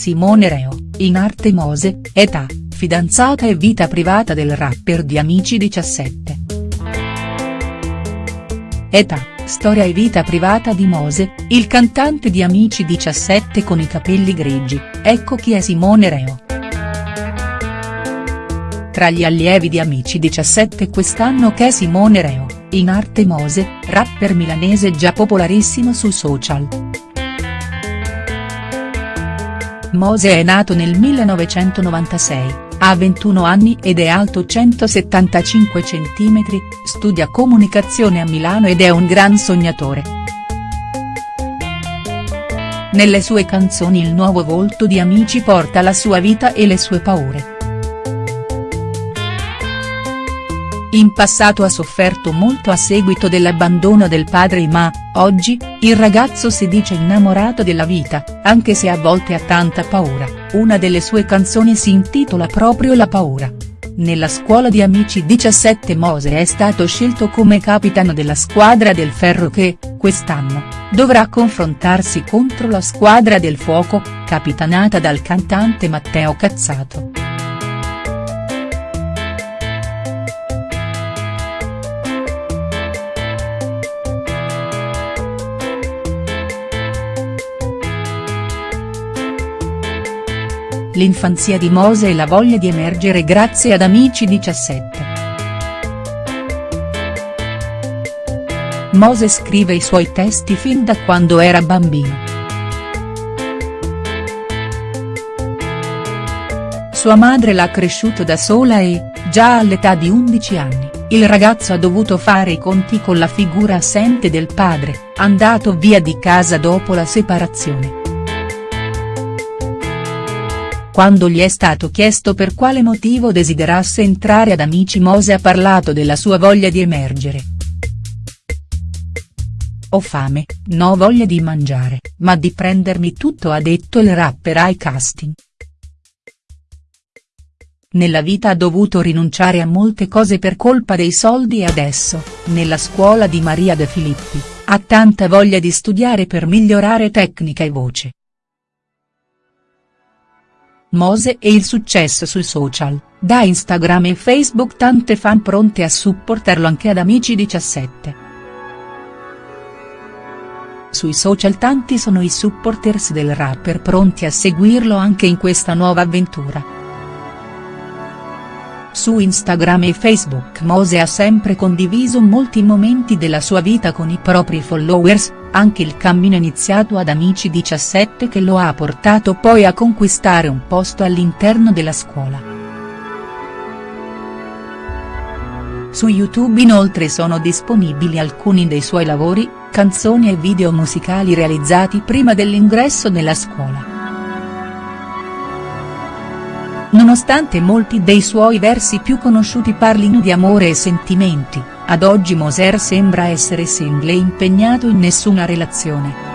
Simone Reo, in arte Mose, età, fidanzata e vita privata del rapper di Amici 17. Età, storia e vita privata di Mose, il cantante di Amici 17 con i capelli grigi, ecco chi è Simone Reo. Tra gli allievi di Amici 17 quest'anno c'è Simone Reo, in arte Mose, rapper milanese già popolarissimo su social. Mose è nato nel 1996 ha 21 anni ed è alto 175 cm, studia comunicazione a Milano ed è un gran sognatore. Nelle sue canzoni il nuovo volto di Amici porta la sua vita e le sue paure. In passato ha sofferto molto a seguito dell'abbandono del padre ma, oggi, il ragazzo si dice innamorato della vita, anche se a volte ha tanta paura, una delle sue canzoni si intitola proprio La paura. Nella scuola di Amici 17 Mose è stato scelto come capitano della squadra del Ferro che, quest'anno, dovrà confrontarsi contro la squadra del Fuoco, capitanata dal cantante Matteo Cazzato. L'infanzia di Mose e la voglia di emergere grazie ad Amici 17. Mose scrive i suoi testi fin da quando era bambino. Sua madre l'ha cresciuto da sola e, già all'età di 11 anni, il ragazzo ha dovuto fare i conti con la figura assente del padre, andato via di casa dopo la separazione. Quando gli è stato chiesto per quale motivo desiderasse entrare ad Amici Mose ha parlato della sua voglia di emergere. Ho fame, no voglia di mangiare, ma di prendermi tutto ha detto il rapper ai casting. Nella vita ha dovuto rinunciare a molte cose per colpa dei soldi e adesso, nella scuola di Maria De Filippi, ha tanta voglia di studiare per migliorare tecnica e voce. Mose e il successo sui social, da Instagram e Facebook tante fan pronte a supportarlo anche ad Amici 17. Sui social tanti sono i supporters del rapper pronti a seguirlo anche in questa nuova avventura. Su Instagram e Facebook Mose ha sempre condiviso molti momenti della sua vita con i propri followers, anche il cammino iniziato ad Amici 17 che lo ha portato poi a conquistare un posto all'interno della scuola. Su YouTube inoltre sono disponibili alcuni dei suoi lavori, canzoni e video musicali realizzati prima dell'ingresso nella scuola. Nonostante molti dei suoi versi più conosciuti parlino di amore e sentimenti, ad oggi Moser sembra essere single e impegnato in nessuna relazione.